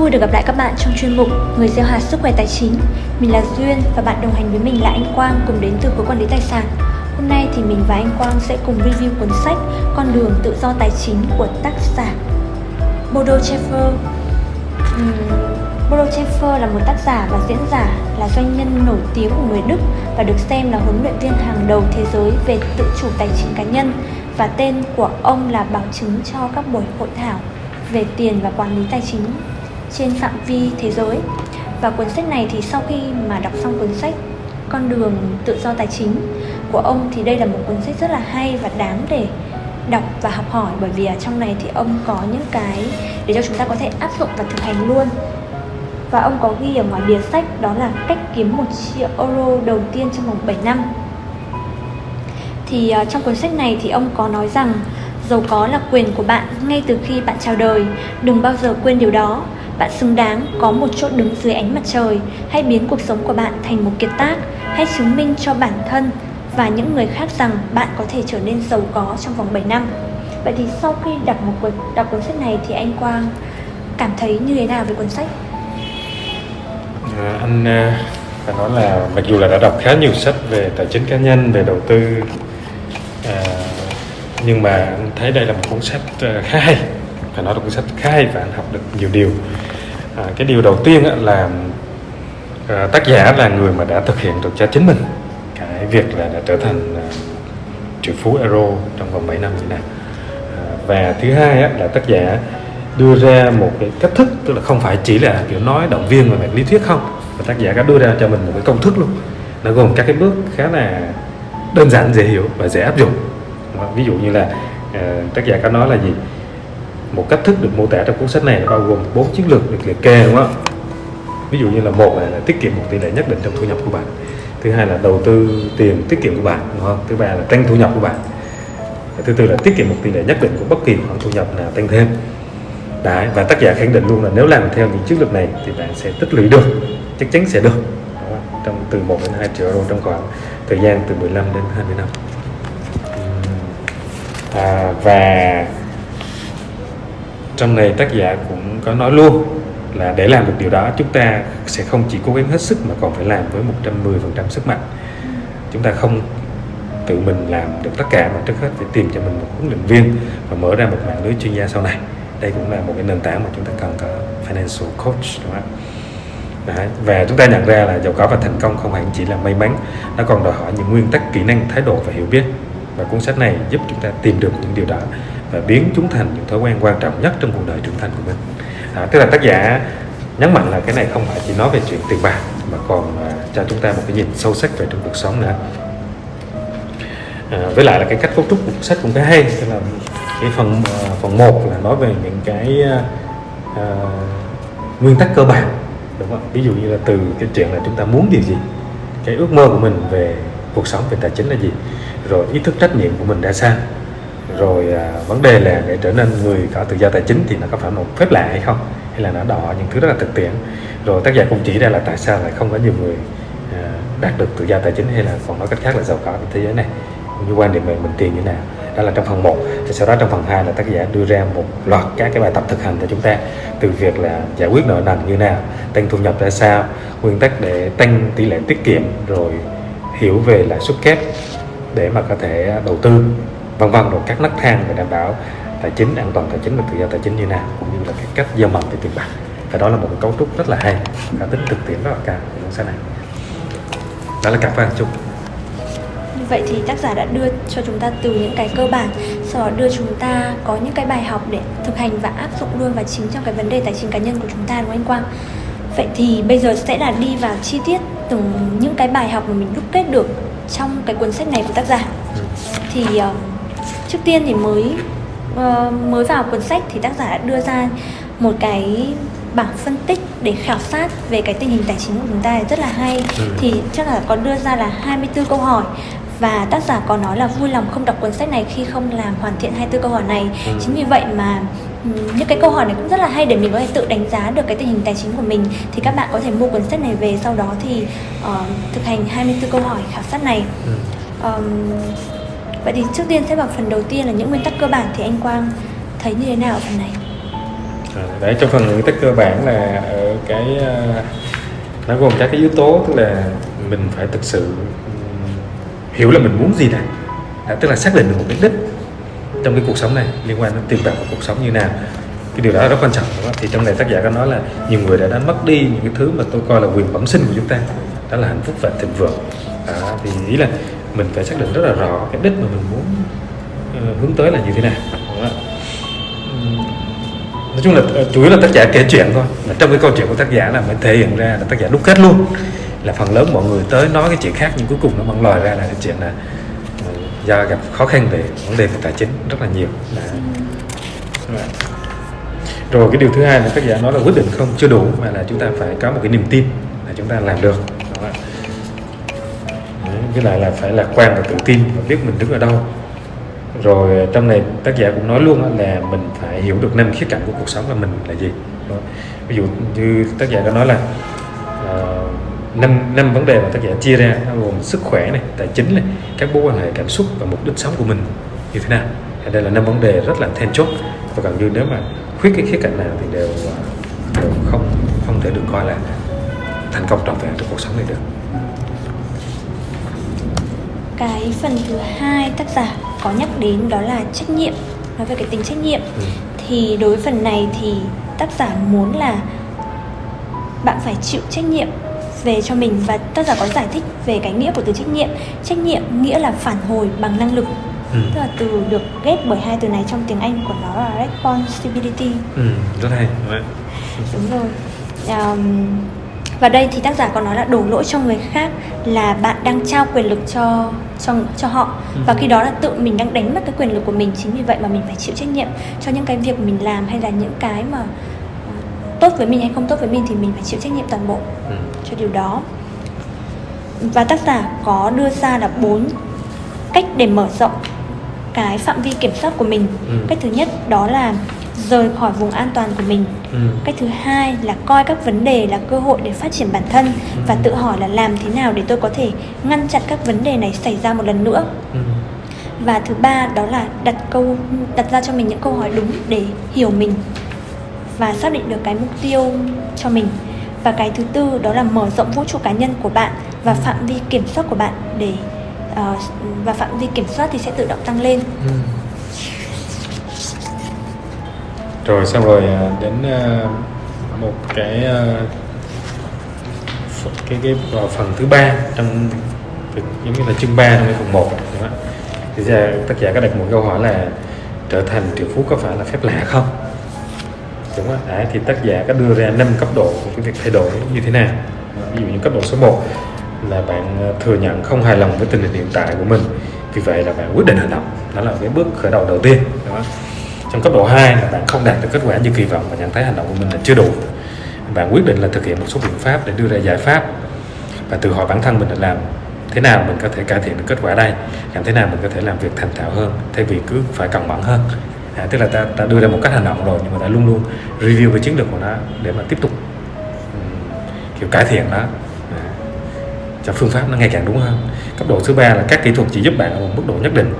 vui được gặp lại các bạn trong chuyên mục Người gieo hạt sức khỏe tài chính. Mình là Duyên và bạn đồng hành với mình là anh Quang cùng đến từ khối quản lý tài sản. Hôm nay thì mình và anh Quang sẽ cùng review cuốn sách Con đường tự do tài chính của tác giả Bodo Schaefer. Uhm, Bodo Schaefer là một tác giả và diễn giả, là doanh nhân nổi tiếng của người Đức và được xem là huấn luyện viên hàng đầu thế giới về tự chủ tài chính cá nhân và tên của ông là bảo chứng cho các buổi hội thảo về tiền và quản lý tài chính trên phạm vi thế giới. Và cuốn sách này thì sau khi mà đọc xong cuốn sách con đường tự do tài chính của ông thì đây là một cuốn sách rất là hay và đáng để đọc và học hỏi. Bởi vì ở trong này thì ông có những cái để cho chúng ta có thể áp dụng và thực hành luôn. Và ông có ghi ở ngoài bìa sách đó là cách kiếm 1 triệu euro đầu tiên trong vòng 7 năm. Thì uh, trong cuốn sách này thì ông có nói rằng giàu có là quyền của bạn ngay từ khi bạn chào đời đừng bao giờ quên điều đó bạn xứng đáng có một chỗ đứng dưới ánh mặt trời hãy biến cuộc sống của bạn thành một kiệt tác. Hãy chứng minh cho bản thân và những người khác rằng bạn có thể trở nên giàu có trong vòng 7 năm. Vậy thì sau khi đọc một cuốn đọc cuốn sách này thì anh Quang cảm thấy như thế nào về cuốn sách? À, anh ờ, phải nói là mặc dù là đã đọc khá nhiều sách về tài chính cá nhân về đầu tư à, nhưng mà anh thấy đây là một cuốn sách ờ, khá hay phải nói là cuốn sách khá hay và anh học được nhiều điều. À, cái điều đầu tiên là à, tác giả là người mà đã thực hiện được cho chính mình. Cái việc là đã trở thành à, triệu phú euro trong vòng 7 năm như này à, và thứ hai á, là tác giả đưa ra một cái cách thức tức là không phải chỉ là kiểu nói động viên về mặt lý thuyết không. Mà tác giả đã đưa ra cho mình một cái công thức luôn. Nó gồm các cái bước khá là đơn giản dễ hiểu và dễ áp dụng. Ví dụ như là uh, tác giả có nói là gì? Một cách thức được mô tả trong cuốn sách này bao gồm bốn chiến lược được liệt kê đúng không? Ví dụ như là một là, là tiết kiệm một tỷ lệ nhất định trong thu nhập của bạn thứ hai là đầu tư tiền tiết kiệm của bạn đúng không? Thứ ba là tăng thu nhập của bạn thứ tư là tiết kiệm một tỷ lệ nhất định của bất kỳ khoản thu nhập nào tăng thêm. Đấy, và tác giả khẳng định luôn là nếu làm theo những chiến lược này thì bạn sẽ tích lũy được chắc chắn sẽ được trong từ 1 đến 2 triệu euro trong khoảng thời gian từ 15 đến 20 năm. À, và trong này tác giả cũng có nói luôn là để làm được điều đó, chúng ta sẽ không chỉ cố gắng hết sức mà còn phải làm với 110% sức mạnh. Chúng ta không tự mình làm được tất cả, mà trước hết phải tìm cho mình một huấn luyện viên và mở ra một mạng lưới chuyên gia sau này. Đây cũng là một cái nền tảng mà chúng ta cần có financial coach, đúng không Đấy. và chúng ta nhận ra là giàu có và thành công không hẳn chỉ là may mắn, nó còn đòi hỏi những nguyên tắc, kỹ năng, thái độ và hiểu biết. Và cuốn sách này giúp chúng ta tìm được những điều đó và biến chúng thành những thói quen quan trọng nhất trong cuộc đời trưởng thành của mình. À, tức là tác giả nhấn mạnh là cái này không phải chỉ nói về chuyện tiền bạc mà còn à, cho chúng ta một cái nhìn sâu sắc về trong cuộc sống nữa. À, với lại là cái cách cấu trúc của cuốn sách cũng khá hay tức là cái phần à, phần một là nói về những cái à, à nguyên tắc cơ bản đúng không? Ví dụ như là từ cái chuyện là chúng ta muốn điều gì cái ước mơ của mình về cuộc sống về tài chính là gì rồi ý thức trách nhiệm của mình ra sao rồi à, vấn đề là để trở nên người có tự do tài chính thì nó có phải một phép lạ hay không? Hay là nó đòi những thứ rất là thực tiễn? Rồi tác giả cũng chỉ ra là tại sao lại không có nhiều người à, đạt được tự do tài chính hay là còn nói cách khác là giàu có trên thế giới này? Như quan điểm về mình tiền như thế nào? Đó là trong phần 1 thì sau đó trong phần 2 là tác giả đưa ra một loạt các cái bài tập thực hành cho chúng ta từ việc là giải quyết nợ nần như nào tăng thu nhập ra sao nguyên tắc để tăng tỷ lệ tiết kiệm rồi hiểu về lãi suất kép để mà có thể đầu tư vân vân rồi các nấc thang để đảm bảo tài chính an toàn tài chính và tự do tài chính như nào cũng như là cái cách giao mầm về tiền bạc. Và đó là một cấu trúc rất là hay và tính thực tiễn rất là cao của cuốn sách này. Đó là cảm ơn chung vậy thì tác giả đã đưa cho chúng ta từ những cái cơ bản sau đó đưa chúng ta có những cái bài học để thực hành và áp dụng luôn vào chính trong cái vấn đề tài chính cá nhân của chúng ta đúng không anh Quang? Vậy thì bây giờ sẽ là đi vào chi tiết từng những cái bài học mà mình đúc kết được trong cái cuốn sách này của tác giả. Thì uh, trước tiên thì mới uh, mới vào cuốn sách thì tác giả đã đưa ra một cái bảng phân tích để khảo sát về cái tình hình tài chính của chúng ta rất là hay ừ. thì chắc là có đưa ra là 24 câu hỏi và tác giả có nói là vui lòng không đọc cuốn sách này khi không làm hoàn thiện 24 câu hỏi này ừ. chính vì vậy mà những cái câu hỏi này cũng rất là hay để mình có thể tự đánh giá được cái tình hình tài chính của mình thì các bạn có thể mua cuốn sách này về sau đó thì uh, thực hành 24 câu hỏi khảo sát này ừ. um, vậy thì trước tiên sẽ vào phần đầu tiên là những nguyên tắc cơ bản thì anh Quang thấy như thế nào ở phần này? À, đấy trong phần nguyên tắc cơ bản là ở cái à, nó gồm các cái yếu tố tức là mình phải thực sự hiểu là mình muốn gì này à, tức là xác định được một cái đích trong cái cuộc sống này liên quan đến tiền bạc và cuộc sống như nào. Cái điều đó rất quan trọng đúng không? thì trong này tác giả có nói là nhiều người đã đánh mất đi những cái thứ mà tôi coi là quyền bẩm sinh của chúng ta. Đó là hạnh phúc và thịnh vượng. À, thì ý là mình phải xác định rất là rõ cái đích mà mình muốn uh, hướng tới là như thế nào. Đúng không? nói chung là ờ, chủ yếu là tác giả kể chuyện thôi. Là trong cái câu chuyện của tác giả là mới thể hiện ra là tác giả đúc kết luôn. Là phần lớn mọi người tới nói cái chuyện khác nhưng cuối cùng nó mang lòi ra là cái chuyện là ờ, do gặp khó khăn về vấn đề về tài chính rất là nhiều. Là rồi cái điều thứ hai là tác giả nói là quyết định không chưa đủ mà là chúng ta phải có một cái niềm tin là chúng ta làm được với lại là phải lạc quan và tự tin và biết mình đứng ở đâu. Rồi ờ, trong này tác giả cũng nói luôn là mình phải hiểu được năm khía cạnh của cuộc sống là mình là gì. Ví dụ như tác giả có nói là uh, năm năm vấn đề mà tác giả chia ra nó gồm sức khỏe này tài chính này các mối quan hệ cảm xúc và mục đích sống của mình như thế nào. Đây là năm vấn đề rất là then chốt. Và gần như nếu mà khuyết cái khía cạnh nào thì đều ờ, đều không không thể được coi là thành công trọn vẹn trong cuộc sống này được cái phần thứ hai tác giả có nhắc đến đó là trách nhiệm nói về cái tính trách nhiệm. Ừ. thì đối với phần này thì tác giả muốn là bạn phải chịu trách nhiệm về cho mình và tác giả có giải thích về cái nghĩa của từ trách nhiệm. Trách nhiệm nghĩa là phản hồi bằng năng lực. Ừ. tức là từ được ghép bởi hai từ này trong tiếng anh của nó là responsibility. Ừ, rất hay. Đúng rồi. Um, và đây thì tác giả còn nói là đổ lỗi cho người khác là bạn đang trao quyền lực cho cho cho họ ừ. và khi đó là tự mình đang đánh mất cái quyền lực của mình chính vì vậy mà mình phải chịu trách nhiệm cho những cái việc mình làm hay là những cái mà tốt với mình hay không tốt với mình thì mình phải chịu trách nhiệm toàn bộ ừ. cho điều đó và tác giả có đưa ra là bốn cách để mở rộng cái phạm vi kiểm soát của mình ừ. cách thứ nhất đó là rời khỏi vùng an toàn của mình ừ. cách thứ hai là coi các vấn đề là cơ hội để phát triển bản thân ừ. và tự hỏi là làm thế nào để tôi có thể ngăn chặn các vấn đề này xảy ra một lần nữa ừ. và thứ ba đó là đặt câu đặt ra cho mình những câu hỏi đúng để hiểu mình và xác định được cái mục tiêu cho mình và cái thứ tư đó là mở rộng vũ trụ cá nhân của bạn và phạm vi kiểm soát của bạn để uh, và phạm vi kiểm soát thì sẽ tự động tăng lên ừ rồi xong rồi à, đến à, một cái à, cái cái vào phần thứ ba trong giống như là chương 3 trong cái phần 1 thì ra tác giả có đặt một câu hỏi là trở thành triệu phú có phải là phép lạ không? Đúng không? à, thì tác giả có đưa ra năm cấp độ của cái việc thay đổi như thế nào. Ví dụ như cấp độ số 1 là bạn thừa nhận không hài lòng với tình hình hiện tại của mình. Vì vậy là bạn quyết định hành động. Đó là cái bước khởi đầu đầu tiên đúng không? Trong cấp độ 2 là bạn không đạt được kết quả như kỳ vọng và nhận thấy hành động của mình là chưa đủ. Bạn quyết định là thực hiện một số biện pháp để đưa ra giải pháp và tự hỏi bản thân mình là làm thế nào mình có thể cải thiện được kết quả đây làm thế nào mình có thể làm việc thành thạo hơn thay vì cứ phải cẩn mẫn hơn. À, tức là ta, ta đưa ra một cách hành động rồi nhưng mà ta luôn luôn review cái chiến lược của nó để mà tiếp tục um, kiểu cải thiện nó à, cho phương pháp nó ngày càng đúng hơn. Cấp độ thứ ba là các kỹ thuật chỉ giúp bạn ở một mức độ nhất định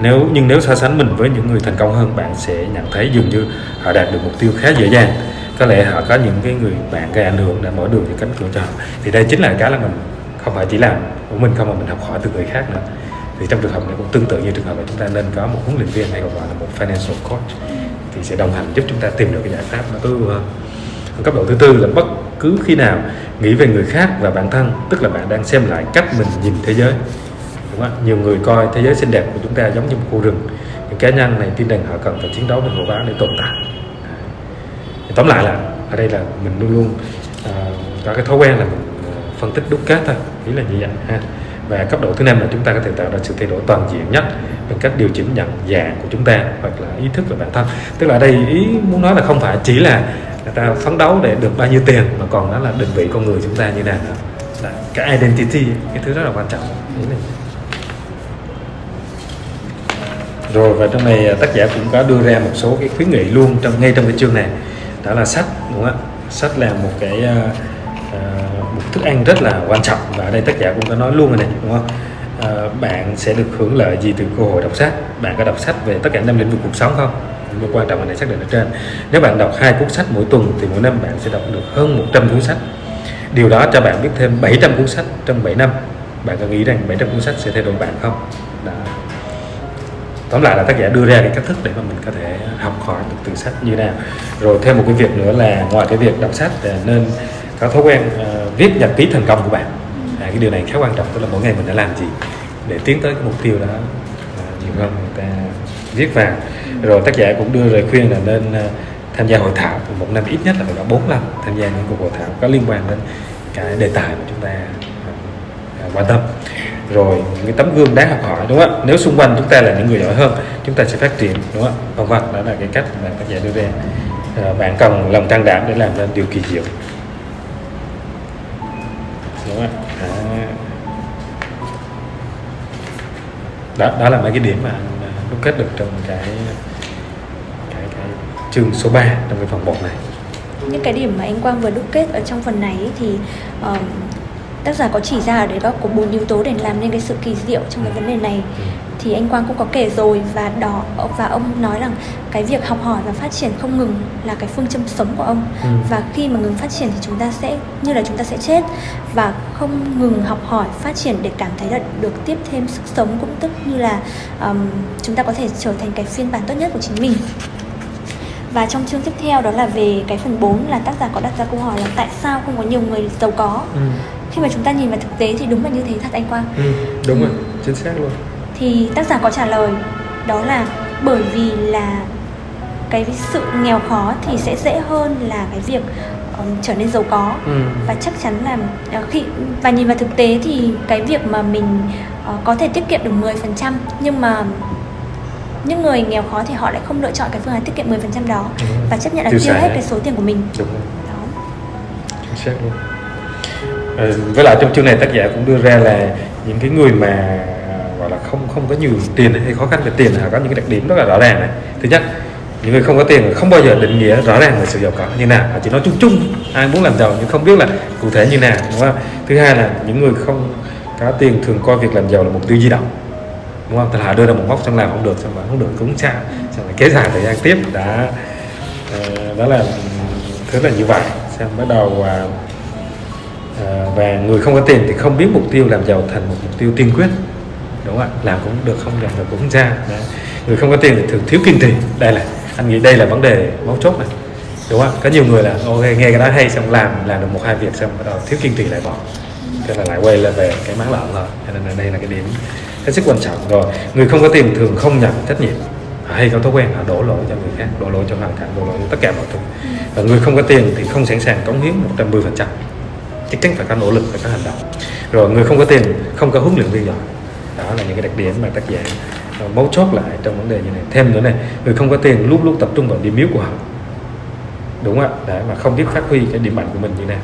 nếu, nhưng nếu so sánh mình với những người thành công hơn, bạn sẽ nhận thấy dường như họ đạt được mục tiêu khá dễ dàng. Có lẽ họ có những cái người bạn gây ảnh hưởng đã mở đường những cánh cửa cho họ. Thì đây chính là cái là mình không phải chỉ làm của mình không, mà mình học hỏi từ người khác nữa. Thì trong trường hợp này cũng tương tự như trường hợp là chúng ta nên có một huấn luyện viên hay còn gọi là một financial coach, thì sẽ đồng hành giúp chúng ta tìm được cái giải pháp nó tối ưu hơn. Cấp độ thứ tư là bất cứ khi nào nghĩ về người khác và bản thân, tức là bạn đang xem lại cách mình nhìn thế giới đúng không? nhiều người coi thế giới xinh đẹp của chúng ta giống như một khu rừng. Những cá nhân này tin rằng họ cần phải chiến đấu với hộ báo để tồn tại. Tóm lại là ở đây là mình luôn luôn uh, có cái thói quen là mình ờ, phân tích đúc kết thôi. Ý là như vậy ha. Và cấp độ thứ năm là chúng ta có thể tạo ra sự thay đổi toàn diện nhất bằng cách điều chỉnh nhận dạng của chúng ta hoặc là ý thức về bản thân. Tức là ở đây ý muốn nói là không phải chỉ là người ta phấn đấu để được bao nhiêu tiền mà còn đó là định vị con người chúng ta như nào là cái identity cái thứ rất là quan trọng. Rồi và trong này à, tác giả cũng có đưa ra một số cái khuyến nghị luôn trong ngay trong cái chương này. Đó là sách đúng không ạ? Sách là một cái uh, một thức ăn rất là quan trọng và ở đây tác giả cũng có nói luôn rồi này đúng không? Uh, bạn sẽ được hưởng lợi gì từ cơ hội đọc sách? Bạn có đọc sách về tất cả năm lĩnh vực cuộc sống không? Nhưng mà quan trọng là này xác định ở trên. Nếu bạn đọc hai cuốn sách mỗi tuần thì mỗi năm bạn sẽ đọc được hơn 100 cuốn sách. Điều đó cho bạn biết thêm 700 cuốn sách trong 7 năm. Bạn có nghĩ rằng 700 cuốn sách sẽ thay đổi bạn không? Đó tóm lại là tác giả đưa ra cái cách thức để mà mình có thể học hỏi được từ sách như nào. Rồi thêm một cái việc nữa là ngoài cái việc đọc sách thì nên có thói quen uh, viết nhật ký thành công của bạn. À, cái điều này khá quan trọng tức là mỗi ngày mình đã làm gì để tiến tới cái mục tiêu đó uh, nhiều hơn người ta viết vào. Rồi tác giả cũng đưa lời khuyên là nên uh, tham gia hội thảo. Một năm ít nhất là phải có bốn lần tham gia những cuộc hội thảo có liên quan đến cái đề tài mà chúng ta uh, quan tâm rồi những cái tấm gương đáng học hỏi đúng không ạ? Nếu xung quanh chúng ta là những người giỏi hơn chúng ta sẽ phát triển đúng không ạ? Vân vân đó là cái cách mà tác giả đưa ra. À, bạn cần lòng can đảm để làm ra điều kỳ diệu. Đúng không ạ? Đó. Đó là mấy cái điểm mà anh ờ, đúc kết được trong cái cái, cái chương số 3 trong cái phần 1 này. Những cái điểm mà anh Quang vừa đúc kết ở trong phần này thì uh, tác giả có chỉ ra ở đấy có có bốn yếu tố để làm nên cái sự kỳ diệu trong cái vấn đề này ừ. thì anh Quang cũng có kể rồi và đó và ông nói rằng cái việc học hỏi và phát triển không ngừng là cái phương châm sống của ông Ừ. và khi mà ngừng phát triển thì chúng ta sẽ như là chúng ta sẽ chết và không ngừng học hỏi phát triển để cảm thấy là được tiếp thêm sức sống cũng tức như là um, chúng ta có thể trở thành cái phiên bản tốt nhất của chính mình và trong chương tiếp theo đó là về cái phần 4 là tác giả có đặt ra câu hỏi là tại sao không có nhiều người giàu có Ừ. khi mà chúng ta nhìn vào thực tế thì đúng là như thế thật anh Quang. Ừ. đúng rồi chính xác luôn. Thì tác giả có trả lời đó là bởi vì là cái sự nghèo khó thì sẽ dễ hơn là cái việc um, trở nên giàu có. Ừ. và chắc chắn là ờ, khi và nhìn vào thực tế thì cái việc mà mình ờ, có thể tiết kiệm được 10% nhưng mà những người nghèo khó thì họ lại không lựa chọn cái phương án tiết kiệm 10% đó. Ừ. và chấp nhận là Tiêu hết cái số tiền của mình. Đúng rồi. Đó. Chính xác luôn Ờ, với lại trong chương này tác giả cũng đưa ra là những cái người mà, gọi là không không có nhiều tiền hay khó khăn về tiền họ có những cái đặc điểm rất là rõ ràng này. Thứ nhất, những người không có tiền không bao giờ định nghĩa rõ ràng về sự giàu có như nào. Họ chỉ nói chung chung, ai muốn làm giàu nhưng không biết là cụ thể như nào, đúng không? Thứ hai là những người không có tiền thường coi việc làm giàu là mục tiêu di động, đúng không? Thật là đưa ra một mốc xong làm không được, xong mà không được cũng sao xong lại kéo dài thời gian tiếp. Đã ờ, đó là ừ, thứ là như vậy. Xong bắt đầu à, à, và người không có tiền thì không biết mục tiêu làm giàu thành một mục tiêu tiên quyết. Đúng không ạ? Làm cũng được không làm được cũng ra. Đấy. người không có tiền thì thường thiếu kiên trì. Đây là anh nghĩ đây là vấn đề mấu chốt này. Đúng không ạ? Có nhiều người là ok nghe cái đó hay xong làm làm được một hai việc xong bắt đầu thiếu kiên trì lại bỏ. Thế là lại quay lại về cái máng lợn rồi. cho nên là đây là cái điểm hết sức quan trọng. Rồi người không có tiền thường không nhận trách nhiệm. À, hay có thói quen họ đổ lỗi cho người khác đổ lỗi cho hoàn cảnh đổ lỗi cho tất cả mọi thứ. Và người không có tiền thì không sẵn sàng cống hiến 110 phần trăm chắc chắn phải có nỗ lực, phải có hành động. Rồi, người không có tiền, không có huấn luyện viên giỏi. Đó là những cái đặc điểm mà tác giả ờ, mấu chốt lại trong vấn đề như này. Thêm nữa này, người không có tiền lúc lúc tập trung vào điểm yếu của họ. Đúng không ạ? Để mà không biết phát huy cái điểm mạnh của mình như nào.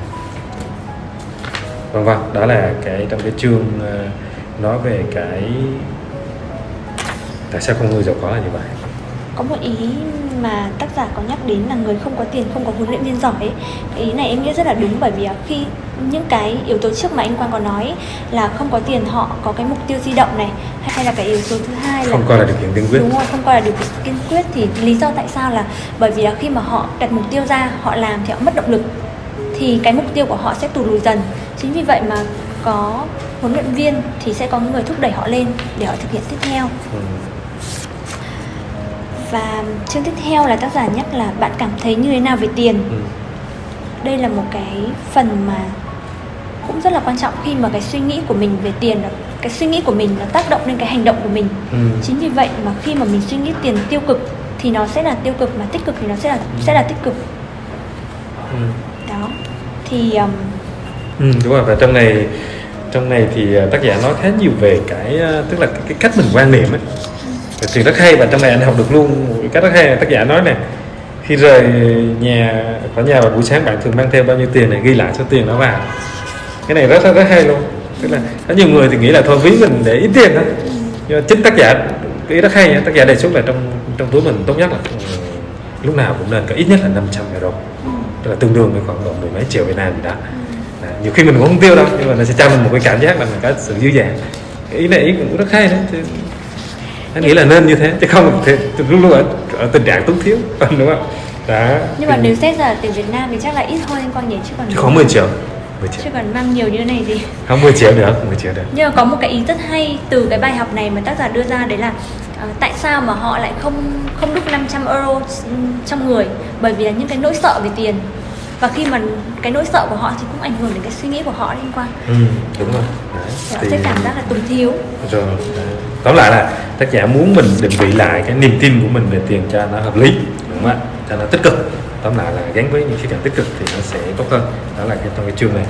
Vâng vâng đó là cái trong cái chương ờ, nói về cái tại sao con người giàu có là như vậy. Có một ý mà tác giả có nhắc đến là người không có tiền, không có huấn luyện viên giỏi ấy. Cái ý này em nghĩ rất là đúng bởi vì khi những cái yếu tố trước mà anh Quang có nói là không có tiền họ có cái mục tiêu di động này hay là cái yếu tố thứ hai là không coi là điều kiện tiên quyết đúng rồi không coi là điều kiện kiên quyết thì lý do tại sao là bởi vì là khi mà họ đặt mục tiêu ra họ làm thì họ mất động lực thì cái mục tiêu của họ sẽ tụt lùi dần chính vì vậy mà có huấn luyện viên thì sẽ có người thúc đẩy họ lên để họ thực hiện tiếp theo ừ. và chương tiếp theo là tác giả nhắc là bạn cảm thấy như thế nào về tiền Ừ. đây là một cái phần mà cũng rất là quan trọng khi mà cái suy nghĩ của mình về tiền cái suy nghĩ của mình nó tác động lên cái hành động của mình. Ừ. chính vì vậy mà khi mà mình suy nghĩ tiền tiêu cực thì nó sẽ là tiêu cực mà tích cực thì nó sẽ là sẽ là tích cực. Ừ. đó. Thì um, Ừ, đúng rồi. Và trong này trong này thì à, tác giả nói khá nhiều về cái à, tức là cái, cái cách mình quan niệm ấy. Thì rất hay và trong này anh học được luôn một cái cách rất hay. Là tác giả nói này khi rời nhà khỏi nhà vào buổi sáng bạn thường mang theo bao nhiêu tiền này ghi lại số tiền đó vào cái này rất rất, hay luôn. Tức là có nhiều người thì nghĩ là thôi ví mình để ít tiền thôi. Nhưng mà chính tác giả cái ý rất hay tác giả đề xuất là trong trong túi mình tốt nhất là ừ, lúc nào cũng nên có ít nhất là 500 euro. Tức là tương đương với khoảng độ mười mấy triệu Việt Nam gì đó. Đấy, nhiều khi mình cũng không tiêu đâu nhưng mà nó sẽ cho mình một cái cảm giác là mình có sự dư dả. Cái ý này ý cũng rất hay đấy Chứ- anh nghĩ là nên như thế chứ không thể luôn luôn ở, ở tình trạng túng thiếu đúng không? Đó. Nhưng mà nếu xét ra tiền Việt Nam thì chắc là ít hơn anh Quang nhỉ chứ còn khoảng 10 triệu 10 triệu chứ còn mang nhiều như này thì không 10 triệu được 10 triệu được. Nhưng mà có một cái ý rất hay từ cái bài học này mà tác giả đưa ra đấy là uh, tại sao mà họ lại không không đúc 500 euro trong người? Bởi vì là những cái nỗi sợ về tiền. Và khi mà cái nỗi sợ của họ thì cũng ảnh hưởng đến cái suy nghĩ của họ liên quan. Ừ, đúng rồi. Đấy. họ sẽ cảm giác là túng thiếu. Rồi đấy. tóm lại là tác giả muốn mình định vị lại cái niềm tin của mình về tiền cho nó hợp lý đúng không ạ? Cho nó tích cực tóm lại là gắn với những khía cạnh tích cực thì nó sẽ tốt hơn. Đó là cái trong cái chương này.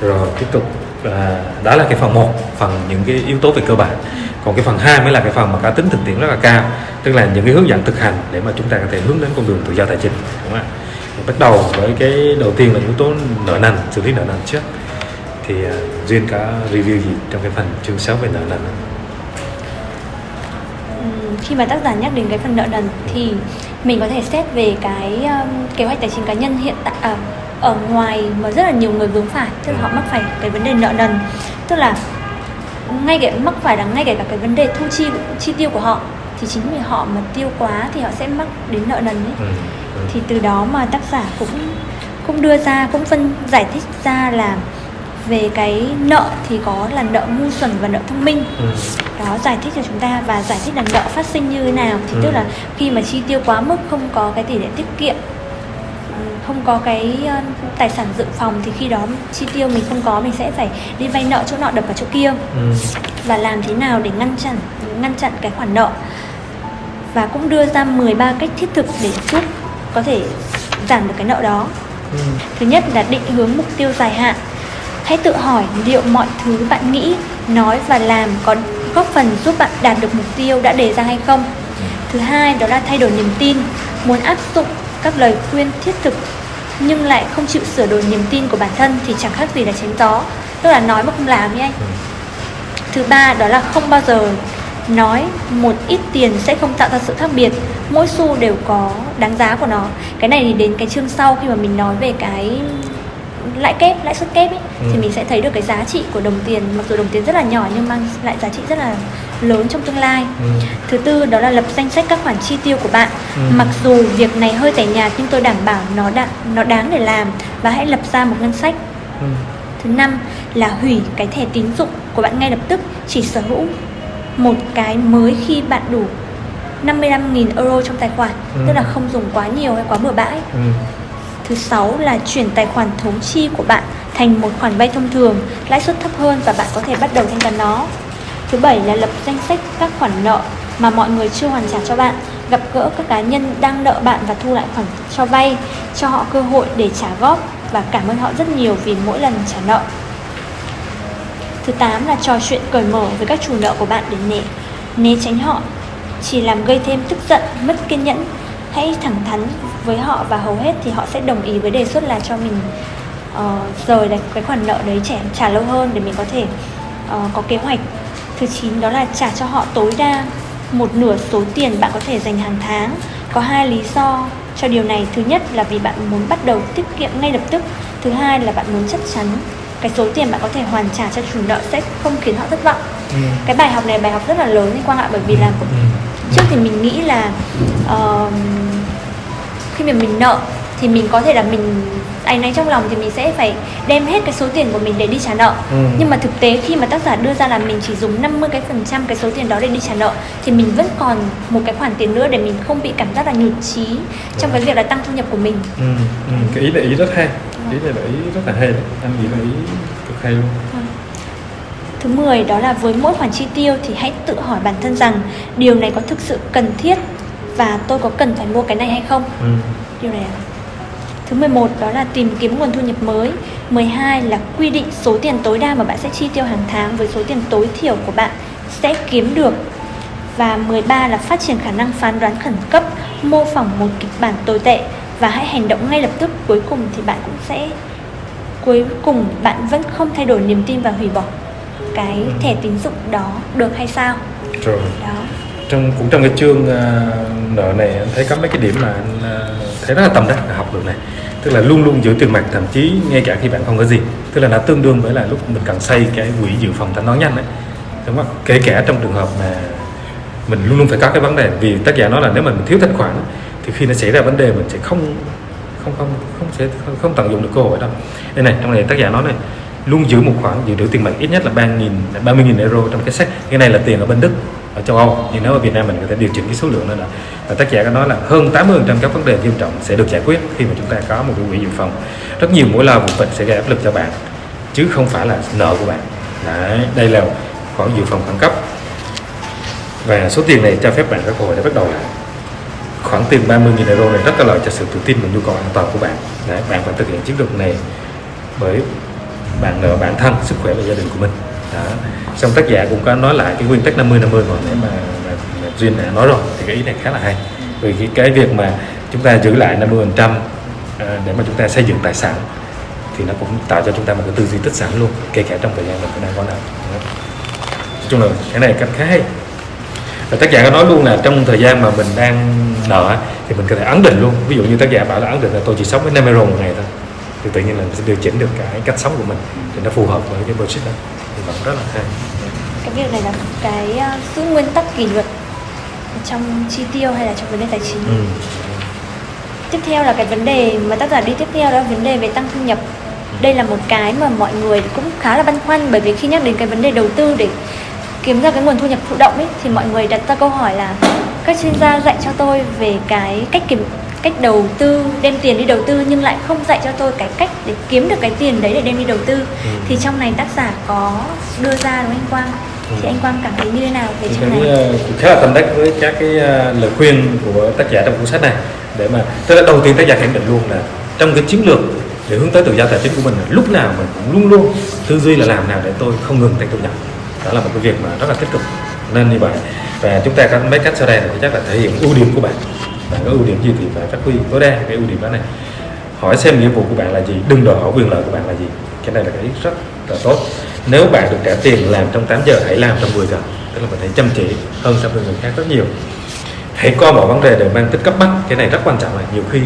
Rồi tiếp tục à, đó là cái phần 1 phần những cái yếu tố về cơ bản. Còn cái phần 2 mới là cái phần mà cá tính thực tiễn rất là cao tức là những cái hướng dẫn thực hành để mà chúng ta có thể hướng đến con đường tự do tài chính đúng không ạ? Bắt đầu với cái đầu tiên là yếu tố nợ nần xử lý nợ nần trước. Thì uh, duyên có review gì trong cái phần chương 6 về nợ nần? không? Khi mà tác giả nhắc đến cái phần nợ nần thì mình có thể xét về cái um, kế hoạch tài chính cá nhân hiện tại à, ở ngoài mà rất là nhiều người vướng phải tức là họ mắc phải cái vấn đề nợ nần tức là ngay cái mắc phải là ngay cả cái vấn đề thu chi chi tiêu của họ thì chính vì họ mà tiêu quá thì họ sẽ mắc đến nợ nần ấy ừ, ừ. thì từ đó mà tác giả cũng cũng đưa ra cũng phân giải thích ra là về cái nợ thì có là nợ ngu xuẩn và nợ thông minh ừ. đó giải thích cho chúng ta và giải thích là nợ phát sinh như thế nào thì ừ. tức là khi mà chi tiêu quá mức không có cái tỷ lệ tiết kiệm ừ, không có cái uh, tài sản dự phòng thì khi đó chi tiêu mình không có mình sẽ phải đi vay nợ chỗ nọ đập vào chỗ kia ừ. và làm thế nào để ngăn chặn ngăn chặn cái khoản nợ và cũng đưa ra 13 cách thiết thực để giúp có thể giảm được cái nợ đó. Ừ. Thứ nhất là định hướng mục tiêu dài hạn. Hãy tự hỏi liệu mọi thứ bạn nghĩ, nói và làm có góp phần giúp bạn đạt được mục tiêu đã đề ra hay không. Thứ hai đó là thay đổi niềm tin, muốn áp dụng các lời khuyên thiết thực nhưng lại không chịu sửa đổi niềm tin của bản thân thì chẳng khác gì là chém gió, tức là nói mà không làm như anh. Ừ. Thứ ba đó là không bao giờ nói một ít tiền sẽ không tạo ra sự khác biệt mỗi xu đều có đáng giá của nó cái này thì đến cái chương sau khi mà mình nói về cái lãi kép lãi suất kép ấy, ừ. thì mình sẽ thấy được cái giá trị của đồng tiền mặc dù đồng tiền rất là nhỏ nhưng mang lại giá trị rất là lớn trong tương lai ừ. thứ tư đó là lập danh sách các khoản chi tiêu của bạn ừ. mặc dù việc này hơi tẻ nhạt nhưng tôi đảm bảo nó đã nó đáng để làm và hãy lập ra một ngân sách ừ. thứ năm là hủy cái thẻ tín dụng của bạn ngay lập tức chỉ sở hữu một cái mới khi bạn đủ 55.000 euro trong tài khoản ừ. tức là không dùng quá nhiều hay quá bừa bãi ừ thứ sáu là chuyển tài khoản thống chi của bạn thành một khoản vay thông thường lãi suất thấp hơn và bạn có thể bắt đầu thanh toán nó. Thứ bảy là lập danh sách các khoản nợ mà mọi người chưa hoàn trả cho bạn gặp gỡ các cá nhân đang nợ bạn và thu lại khoản cho vay cho họ cơ hội để trả góp và cảm ơn họ rất nhiều vì mỗi lần trả nợ. Thứ 8 là trò chuyện cởi mở với các chủ nợ của bạn để né, né tránh họ Chỉ làm gây thêm tức giận, mất kiên nhẫn Hãy thẳng thắn với họ và hầu hết thì họ sẽ đồng ý với đề xuất là cho mình uh, rời cái khoản nợ đấy trả, trả lâu hơn để mình có thể uh, có kế hoạch. Thứ 9 đó là trả cho họ tối đa một nửa số tiền bạn có thể dành hàng tháng. Có hai lý do cho điều này. Thứ nhất là vì bạn muốn bắt đầu tiết kiệm ngay lập tức. Thứ hai là bạn muốn chắc chắn cái số tiền bạn có thể hoàn trả cho chủ nợ sẽ không khiến họ thất vọng. Ừ. cái bài học này bài học rất là lớn liên quan lại bởi vì là ừ. trước thì mình nghĩ là uh, khi mà mình nợ thì mình có thể là mình anh ấy trong lòng thì mình sẽ phải đem hết cái số tiền của mình để đi trả nợ ừ. nhưng mà thực tế khi mà tác giả đưa ra là mình chỉ dùng 50 cái phần trăm cái số tiền đó để đi trả nợ thì mình vẫn còn một cái khoản tiền nữa để mình không bị cảm giác là nhụt chí trong cái việc là tăng thu nhập của mình ừ. Ừ. cái ý là ý rất hay ý này là ý rất là hay đấy anh nghĩ là ý cực hay luôn vâng. Thứ 10 đó là với mỗi khoản chi tiêu thì hãy tự hỏi bản thân rằng điều này có thực sự cần thiết và tôi có cần phải mua cái này hay không? Ừ. Điều này là Thứ 11 đó là tìm kiếm nguồn thu nhập mới. 12 là quy định số tiền tối đa mà bạn sẽ chi tiêu hàng tháng với số tiền tối thiểu của bạn sẽ kiếm được. Và 13 là phát triển khả năng phán đoán khẩn cấp Mô phỏng một kịch bản tồi tệ và hãy hành động ngay lập tức cuối cùng thì bạn cũng sẽ cuối cùng bạn vẫn không thay đổi niềm tin và hủy bỏ. Cái thẻ tín dụng đó được hay sao? Rồi. Đó trong cũng trong cái chương uh, nợ này anh thấy có mấy cái điểm mà anh uh, thấy rất là tầm đắc là học được này. Tức là luôn luôn giữ tiền mặt thậm chí ngay cả khi bạn không có gì. Tức là nó tương đương với là lúc mình cần xây cái quỹ dự phòng thanh toán nhanh đấy đúng không? Kể cả trong trường hợp mà mình luôn luôn phải có cái vấn đề vì tác giả nói là nếu mà mình thiếu thanh khoản thì khi nó xảy ra vấn đề mình sẽ không không không không sẽ không, không tận dụng được cơ hội đâu đây này trong này tác giả nói này luôn giữ một khoản dự trữ tiền mặt ít nhất là ba nghìn ba mươi nghìn euro trong cái sách cái này là tiền ở bên đức ở châu Âu. Nhưng nếu ở Việt Nam mình có thể điều chỉnh cái số lượng lên là và tác giả có nói là hơn 80% các vấn đề nghiêm trọng sẽ được giải quyết khi mà chúng ta có một cái quỹ dự phòng. Rất nhiều mối lo vụ bệnh sẽ gây áp lực cho bạn chứ không phải là nợ của bạn. Đấy, đây là khoản dự phòng khẩn cấp. Và số tiền này cho phép bạn các cơ hội để bắt đầu lại. Khoản tiền 30.000 euro này rất có lợi cho sự tự tin và nhu cầu an toàn của bạn. Đấy, bạn phải thực hiện chiến lược này bởi bạn nợ bản thân sức khỏe và gia đình của mình đó. Xong tác giả cũng có nói lại cái nguyên tắc 50 50 còn nãy mà, mà, mà duyên đã nói rồi thì cái ý này khá là hay. Vì cái, cái việc mà chúng ta giữ lại 50 phần trăm ờ, để mà chúng ta xây dựng tài sản thì nó cũng tạo cho chúng ta một cái tư duy tích sản luôn kể cả trong thời gian mình đang có nợ nói chung là cái này cách khá hay. Và tác giả có nói luôn là trong thời gian mà mình đang nợ thì mình có thể ấn định luôn. Ví dụ như tác giả bảo là ấn định là tôi chỉ sống với 5 euro một ngày thôi thì tự nhiên là mình sẽ điều chỉnh được cái cách sống của mình thì nó phù hợp với cái budget đó rất là hay cái việc này là cái uh, giữ nguyên tắc kỷ luật trong chi tiêu hay là trong vấn đề tài chính. Ừ. tiếp theo là cái vấn đề mà tác giả đi tiếp theo đó là vấn đề về tăng thu nhập. Đây là một cái mà mọi người cũng khá là băn khoăn bởi vì khi nhắc đến cái vấn đề đầu tư để kiếm ra cái nguồn thu nhập thụ động ấy thì mọi người đặt ra câu hỏi là các chuyên gia dạy cho tôi về cái cách kiếm cách đầu tư đem tiền đi đầu tư nhưng lại không dạy cho tôi cái cách để kiếm được cái tiền đấy để đem đi đầu tư. Ừ. thì trong này tác giả có đưa ra đúng anh Quang? Thì anh Quang cảm thấy như thế nào về cái này? uh, cũng khá là tâm đắc với các cái uh, lời khuyên của tác giả trong cuốn sách này. Để mà tức là đầu tiên tác giả khẳng định luôn là trong cái chiến lược để hướng tới tự do tài chính của mình là lúc nào mình cũng luôn luôn tư duy là làm nào để tôi không ngừng tăng thu nhập đó là một cái việc mà rất là tích cực. Nên như vậy. Và chúng ta có mấy cách sau đây thì chắc là thể hiện ưu điểm của bạn bạn có ưu điểm gì thì phải phát huy tối đa cái ưu điểm đó này. Hỏi xem nghĩa vụ của bạn là gì, đừng đòi hỏi quyền lợi của bạn là gì. Cái này là cái ý rất là tốt. Nếu bạn được trả tiền làm trong 8 giờ, hãy làm trong 10 giờ. Tức là mình hãy chăm chỉ hơn so với người khác rất nhiều. Hãy coi mọi vấn đề đều mang tính cấp bách. Cái này rất quan trọng là nhiều khi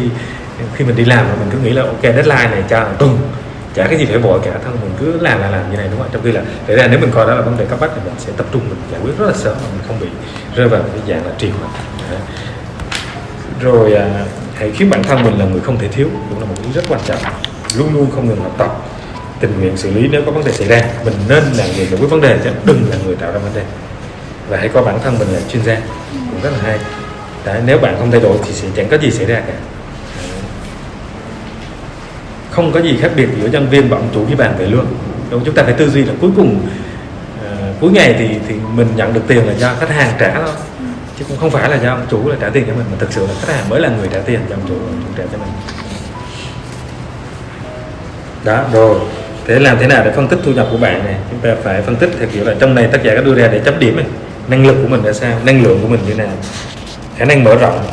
khi mình đi làm mà mình cứ nghĩ là, ok, deadline này cho tuần. Chả cái gì phải vội cả, thân mình cứ làm là làm như này, đúng không ạ? Trong khi là để ra nếu mình coi đó là vấn đề cấp bách thì mình sẽ tập trung, mình giải quyết rất là sớm mà mình không bị rơi vào cái dạng là trì hoãn rồi à, hãy khiến bản thân mình là người không thể thiếu cũng là một thứ rất quan trọng. Luôn luôn không ngừng học tập tình nguyện xử lý nếu có vấn đề xảy ra. Mình nên là người giải quyết vấn đề chứ đừng là người tạo ra vấn đề. Và hãy coi bản thân mình là chuyên gia. Cũng rất là hay. Đấy, nếu bạn không thay đổi thì sẽ chẳng có gì xảy ra cả. Không có gì khác biệt giữa nhân viên và ông chủ với bàn về lương. Đúng chúng ta phải tư duy là cuối cùng ờ, cuối ngày thì thì mình nhận được tiền là do khách hàng trả thôi chứ cũng không phải là do ông chủ là trả tiền cho mình, mà thực sự là khách hàng mới là người trả tiền cho ông chủ ông chủ trả cho mình. Đó, rồi. Thế làm thế nào để phân tích thu nhập của bạn này chúng ta phải phân tích theo kiểu là trong này tác giả có đưa ra để chấm điểm này năng lực của mình ra sao? Năng lượng của mình như thế nào? Khả năng mở rộng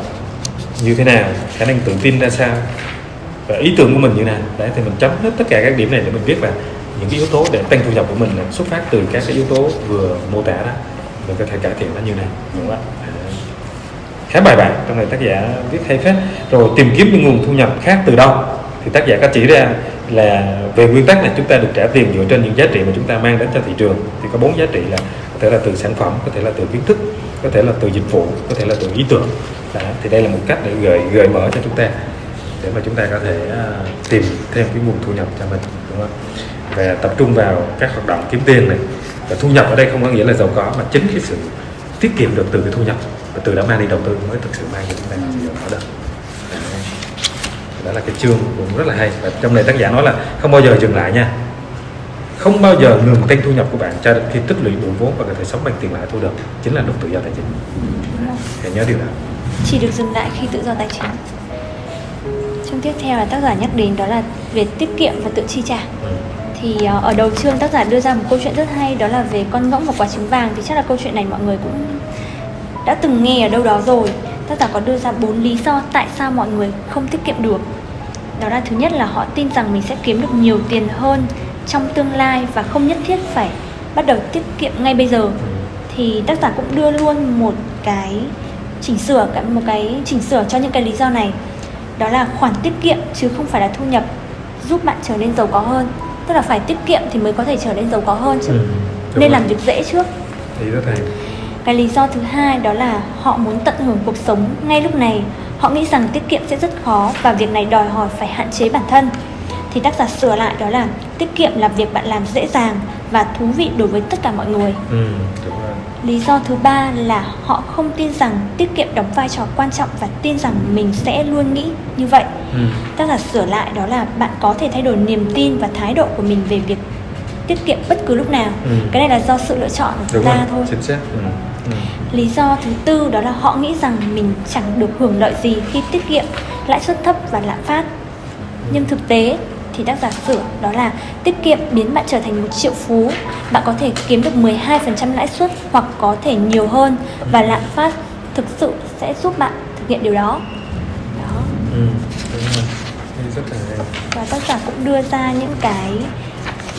như thế nào? Khả năng tự tin ra sao? Và ý tưởng của mình như thế nào? Đấy, thì mình chấm hết tất cả các điểm này để mình biết là những cái yếu tố để tăng thu nhập của mình là xuất phát từ các cái yếu tố vừa mô tả đó mình có thể cải thiện nó như này đúng không ạ? Khá bài bản trong này tác giả viết hay phết. Rồi tìm kiếm những nguồn thu nhập khác từ đâu? Thì tác giả có chỉ ra là về nguyên tắc này chúng ta được trả tiền dựa trên những giá trị mà chúng ta mang đến cho thị trường. Thì có bốn giá trị là có thể là từ sản phẩm có thể là từ kiến thức có thể là từ dịch vụ có thể là từ ý tưởng. Đó, thì đây là một cách để gợi gợi mở cho chúng ta để mà chúng ta có thể à, tìm thêm cái nguồn thu nhập cho mình đúng không và tập trung vào các hoạt động kiếm tiền này và thu nhập ở đây không có nghĩa là giàu có mà chính cái sự tiết kiệm được từ cái thu nhập. Và từ đó mang đi đầu tư mới thực sự mang cho chúng ta giàu có được đó là cái chương cũng rất là hay. Và trong này tác giả nói là không bao giờ dừng lại nha. Không bao giờ ngừng tăng thu nhập của bạn cho đến khi tích lũy đủ vốn và có thể sống bằng tiền lãi thu được. Chính là lúc tự do tài chính. Hãy nhớ điều đó. Chỉ được dừng lại khi tự do tài chính. Chương tiếp theo là tác giả nhắc đến đó là về tiết kiệm và tự chi trả. Ừ thì ờ, ở đầu chương tác giả đưa ra một câu chuyện rất hay, đó là về con ngỗng và quả trứng vàng. Thì chắc là câu chuyện này mọi người cũng đã từng nghe ở đâu đó rồi. Tác giả có đưa ra bốn lý do tại sao mọi người không tiết kiệm được. Đó là thứ nhất là họ tin rằng mình sẽ kiếm được nhiều tiền hơn trong tương lai và không nhất thiết phải bắt đầu tiết kiệm ngay bây giờ. Thì tác giả cũng đưa luôn một cái chỉnh sửa một cái chỉnh sửa cho những cái lý do này. Đó là khoản tiết kiệm chứ không phải là thu nhập, giúp bạn trở nên giàu có hơn tức là phải tiết kiệm thì mới có thể trở nên giàu có hơn chứ. Ừ, nên rồi. làm việc dễ trước. Ý rất hay cái lý do thứ hai đó là họ muốn tận hưởng cuộc sống ngay lúc này. Họ nghĩ rằng tiết kiệm sẽ rất khó và việc này đòi hỏi phải hạn chế bản thân thì tác giả sửa lại đó là tiết kiệm là việc bạn làm dễ dàng và thú vị đối với tất cả mọi người ừ, đúng rồi. lý do thứ ba là họ không tin rằng tiết kiệm đóng vai trò quan trọng và tin rằng mình sẽ luôn nghĩ như vậy Ừ. tác giả sửa lại đó là bạn có thể thay đổi niềm tin và thái độ của mình về việc tiết kiệm bất cứ lúc nào Ừ. cái này là do sự lựa chọn của đúng ta rồi thôi chính xác ừ. Ừ. lý do thứ tư đó là họ nghĩ rằng mình chẳng được hưởng lợi gì khi tiết kiệm lãi suất thấp và lạm phát nhưng thực tế thì tác giả sửa đó là tiết kiệm biến bạn trở thành một triệu phú. Bạn có thể kiếm được 12% lãi suất hoặc có thể nhiều hơn. Và lạm phát thực sự sẽ giúp bạn thực hiện điều đó. Đó. Ừ. đúng rồi. Đây rất là hay. Và tác giả cũng đưa ra những cái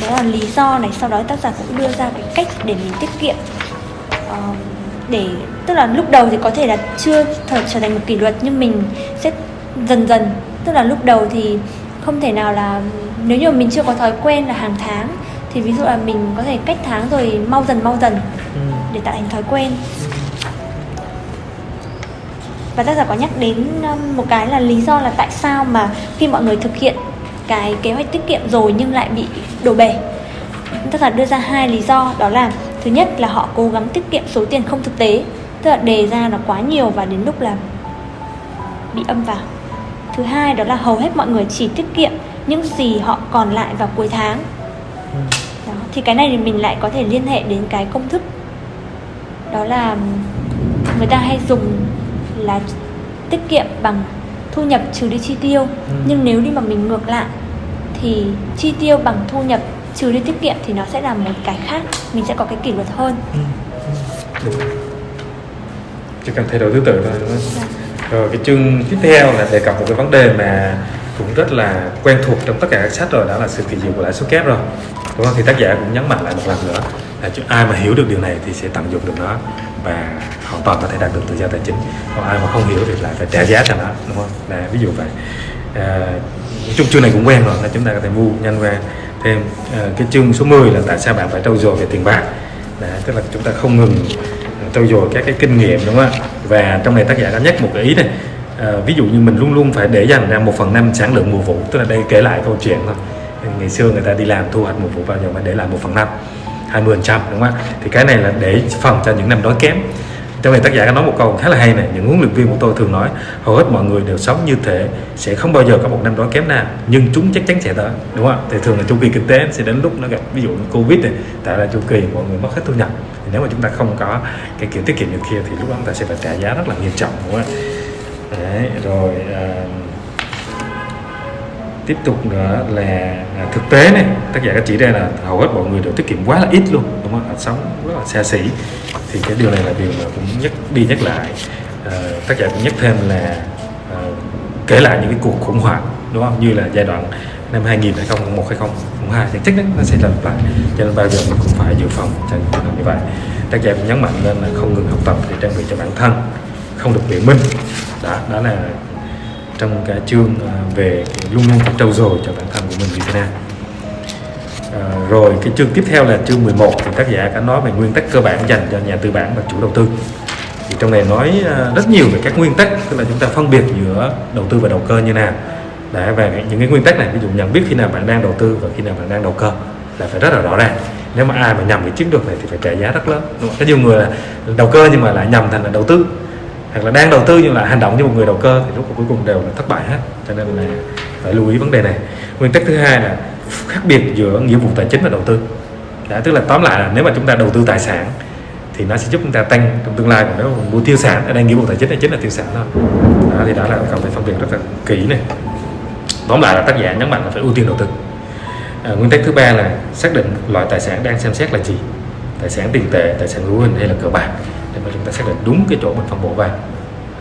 đó là lý do này. Sau đó tác giả cũng đưa ra cái cách để mình tiết kiệm. Ờ, để tức là lúc đầu thì có thể là chưa trở, trở thành một kỷ luật nhưng mình sẽ dần dần tức là lúc đầu thì không thể nào là nếu như mình chưa có thói quen là hàng tháng thì ví dụ là mình có thể cách tháng rồi mau dần mau dần ừ. để tạo thành thói quen. Và tác giả có nhắc đến um, một cái là lý do là tại sao mà khi mọi người thực hiện cái kế hoạch tiết kiệm rồi nhưng lại bị đổ bể. Tác giả đưa ra hai lý do đó là thứ nhất là họ cố gắng tiết kiệm số tiền không thực tế tức là đề ra nó quá nhiều và đến lúc là bị âm vào thứ hai đó là hầu hết mọi người chỉ tiết kiệm những gì họ còn lại vào cuối tháng Ừ. đó thì cái này thì mình lại có thể liên hệ đến cái công thức đó là người ta hay dùng là tiết kiệm bằng thu nhập trừ đi chi tiêu Ừ. nhưng nếu đi mà mình ngược lại thì chi tiêu bằng thu nhập trừ đi tiết kiệm thì nó sẽ là một cái khác mình sẽ có cái kỷ luật hơn Ừ. Đúng. chỉ cần thay đổi thứ tự thôi đúng không? Dạ rồi cái chương tiếp theo là đề cập một cái vấn đề mà cũng rất là quen thuộc trong tất cả các sách rồi đó là sự kỳ diệu của lãi suất kép rồi. Đúng không? Thì tác giả cũng nhấn mạnh lại một lần nữa là ai mà hiểu được điều này thì sẽ tận dụng được nó và hoàn toàn có thể đạt được tự do tài chính. Còn ai mà không hiểu thì lại phải trả giá cho nó đúng không? Là ví dụ vậy. À, chung chương này cũng quen rồi là chúng ta có thể mua nhanh qua thêm. À, cái chương số 10 là tại sao bạn phải trau dồi về tiền bạc. Đã, tức là chúng ta không ngừng trau dồi các cái kinh nghiệm đúng không ạ? Và trong này tác giả đã nhắc một cái ý này. À, ví dụ như mình luôn luôn phải để dành ra một phần năm sản lượng mùa vụ tức là đây kể lại câu chuyện thôi. Ngày xưa người ta đi làm thu hoạch mùa vụ bao giờ phải để lại một phần năm 20 phần trăm đúng không ạ? Thì cái này là để phòng cho những năm đói kém. Trong này tác giả có nói một câu khá là hay này những huấn luyện viên của tôi thường nói hầu hết mọi người đều sống như thế sẽ không bao giờ có một năm đói kém nào nhưng chúng chắc chắn sẽ tới đúng không ạ? Thì thường là chu kỳ kinh tế sẽ đến lúc nó gặp ví dụ như covid này tại là chu kỳ mọi người mất hết thu nhập nếu mà chúng ta không có cái kiểu tiết kiệm như kia thì lúc đó chúng ta sẽ phải trả giá rất là nghiêm trọng đúng không ạ Đấy, rồi à, tiếp tục nữa là à, thực tế này. Tác giả đã chỉ ra là hầu hết mọi người đều tiết kiệm quá là ít luôn đúng không ạ? Sống rất là xa xỉ. Thì cái điều này là điều mà cũng nhắc đi nhắc lại. À, tác giả cũng nhắc thêm là à, kể lại những cái cuộc khủng hoảng đúng không? Như là giai đoạn năm 2000 2001 2002 thì chắc chắn nó sẽ lặp lại. Cho nên bao giờ mình cũng phải dự phòng cho trường hợp như vậy. Tác giả cũng nhấn mạnh lên là không ngừng học tập để trang bị cho bản thân không được biện minh. Đó đó là trong cái chương à, về cái luôn luôn phải trau dồi cho bản thân của mình như thế nào à, rồi cái chương tiếp theo là chương 11 thì tác giả đã nói về nguyên tắc cơ bản dành cho nhà tư bản và chủ đầu tư. Thì trong này nói à, rất nhiều về các nguyên tắc tức là chúng ta phân biệt giữa đầu tư và đầu cơ như nào để về những cái nguyên tắc này ví dụ nhận biết khi nào bạn đang đầu tư và khi nào bạn đang đầu cơ là phải rất là rõ ràng. Nếu mà ai mà nhầm cái chiến lược này thì phải trả giá rất lớn đúng không? có nhiều người là đầu cơ nhưng mà lại nhầm thành là đầu tư hoặc là đang đầu tư nhưng lại hành động như một người đầu cơ thì lúc cuối cùng đều là thất bại hết. Cho nên là phải lưu ý vấn đề này. Nguyên tắc thứ hai là khác biệt giữa nghĩa vụ tài chính và đầu tư. Đã, tức là tóm lại là nếu mà chúng ta đầu tư tài sản thì nó sẽ giúp chúng ta tăng trong tương lai còn nếu mà mua tiêu sản ở đây nghĩa vụ tài chính là chính là tiêu sản thôi. Đó, thì đó là cần phải phân biệt rất là kỹ này tóm lại là tác giả nhấn mạnh là phải ưu tiên đầu tư. À, nguyên tắc thứ ba là xác định loại tài sản đang xem xét là gì? Tài sản tiền tệ tài sản hữu hình hay là cờ bạc? Để mà chúng ta xác định đúng cái chỗ mình phân bổ vào.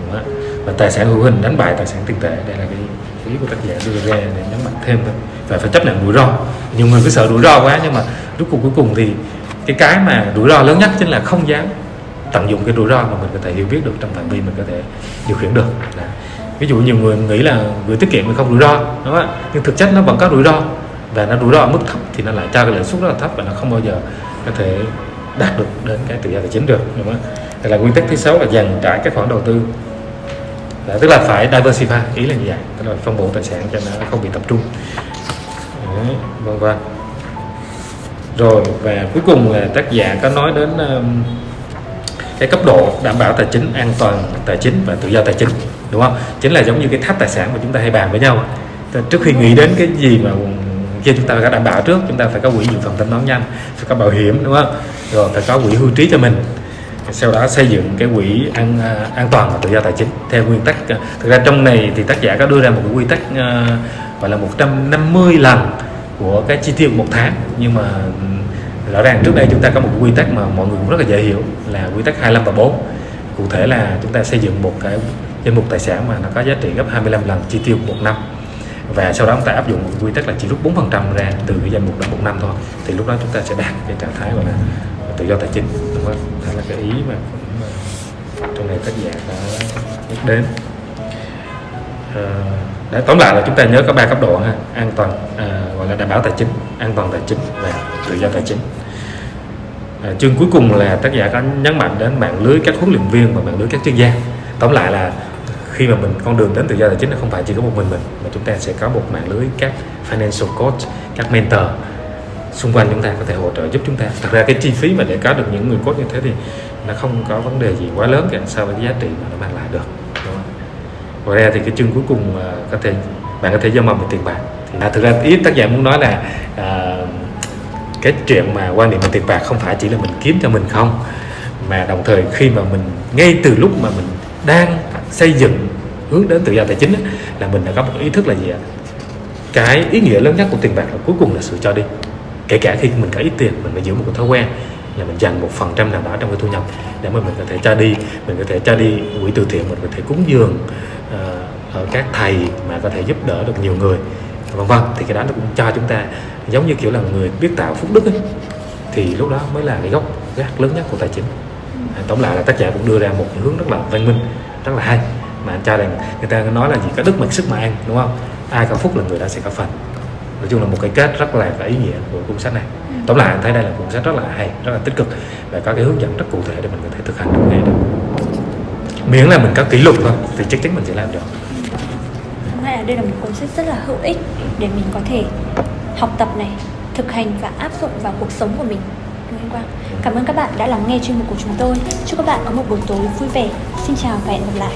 Đúng không và tài sản hữu hình đánh bại tài sản tiền tệ đây là cái ý của tác giả đưa ra để nhấn mạnh thêm thôi. Và phải chấp nhận rủi ro. Nhiều người cứ sợ rủi ro quá nhưng mà lúc cuộc cuối cùng thì cái cái mà rủi ro lớn nhất chính là không dám tận dụng cái rủi ro mà mình có thể hiểu biết được trong phạm vi mình có thể điều khiển được. Đấy ví dụ nhiều người nghĩ là gửi tiết kiệm thì không rủi ro đúng không ạ? Nhưng thực chất nó vẫn có rủi ro và nó rủi ro ở mức thấp thì nó lại cho cái lãi suất rất là thấp và nó không bao giờ có thể đạt được đến cái tự do tài chính được đúng không? Đây là nguyên tắc thứ sáu là dành trải các khoản đầu tư. Đấy, tức là phải diversify ý là như vậy tức là phân bổ tài sản cho nó không bị tập trung. Đấy, vân vân. Rồi và cuối cùng là tác giả có nói đến um, cái cấp độ đảm bảo tài chính an toàn tài chính và tự do tài chính đúng không? Chính là giống như cái tháp tài sản mà chúng ta hay bàn với nhau. Trước khi nghĩ đến cái gì mà kia chúng ta phải đảm bảo trước chúng ta phải có quỹ dự phòng thanh toán nhanh phải có bảo hiểm đúng không? Rồi phải có quỹ hưu trí cho mình. Sau đó xây dựng cái quỹ an an toàn và tự do tài chính theo nguyên tắc. Thực ra trong này thì tác giả có đưa ra một cái quy tắc uh, gọi là 150 lần của cái chi tiêu một tháng. Nhưng mà ừ, rõ ràng trước đây chúng ta có một quy tắc mà mọi người cũng rất là dễ hiểu là quy tắc 25 và 4 cụ thể là chúng ta xây dựng một cái danh mục tài sản mà nó có giá trị gấp 25 lần chi tiêu một năm. Và sau đó chúng ta áp dụng một quy tắc là chỉ rút 4% ra từ cái danh mục đó một năm thôi. Thì lúc đó chúng ta sẽ đạt cái trạng thái gọi là tự do tài chính. Đúng không? đó là cái ý mà cũng ờ, trong này tác giả đã nhắc đến. À, để tóm lại là chúng ta nhớ có ba cấp độ ha. An toàn à, gọi là đảm bảo tài chính an toàn tài chính và tự do tài chính. À, chương cuối cùng là tác giả có nhấn mạnh đến mạng lưới các huấn luyện viên và mạng lưới các chuyên gia. Tóm lại là khi mà mình con đường đến tự do tài chính là không phải chỉ có một mình mình mà chúng ta sẽ có một mạng lưới các financial coach các mentor xung quanh chúng ta có thể hỗ trợ giúp chúng ta. Thật ra cái chi phí mà để có được những người coach như thế thì nó không có vấn đề gì quá lớn cả so với cái giá trị mà nó mang lại được. Ngoài ra thì cái chương cuối cùng à, có thể bạn có thể giao mầm về tiền bạc. Thì à, thực ra ý tác giả muốn nói là à, cái chuyện mà quan niệm về tiền bạc không phải chỉ là mình kiếm cho mình không mà đồng thời khi mà mình ngay từ lúc mà mình đang xây dựng hướng đến tự do tài chính là mình đã có một ý thức là gì ạ? Cái ý nghĩa lớn nhất của tiền bạc là cuối cùng là sự cho đi. Kể cả khi mình có ít tiền mình phải giữ một cái thói quen là mình dành một phần trăm nào đó trong cái thu nhập để mà mình có thể cho đi mình có thể cho đi quỹ từ thiện mình có thể cúng dường uh, ở các thầy mà có thể giúp đỡ được nhiều người vân vân. Thì cái đó nó cũng cho chúng ta giống như kiểu là người biết tạo phúc đức ấy thì lúc đó mới là cái gốc gác lớn nhất của tài chính. Tổng lại là tác giả cũng đưa ra một hướng rất là văn minh rất là hay mà anh cho rằng người ta nói là gì có đức mặc sức mà ăn đúng không? Ai có phúc là người đó sẽ có phần. Nói chung là một cái kết rất là có ý nghĩa của cuốn sách này. Ừ. tóm lại anh thấy đây là cuốn sách rất là hay rất là tích cực và có cái hướng dẫn rất cụ thể để mình có thể thực hành được ngay được miễn là mình có kỷ luật thôi thì chắc chắn mình sẽ làm được. Hay là đây là một cuốn sách rất là hữu ích để mình có thể học tập này thực hành và áp dụng vào cuộc sống của mình. Nguyễn Quang Cảm ơn các bạn đã lắng nghe chuyên mục của chúng tôi. Chúc các bạn có một buổi tối vui vẻ. Xin chào và hẹn gặp lại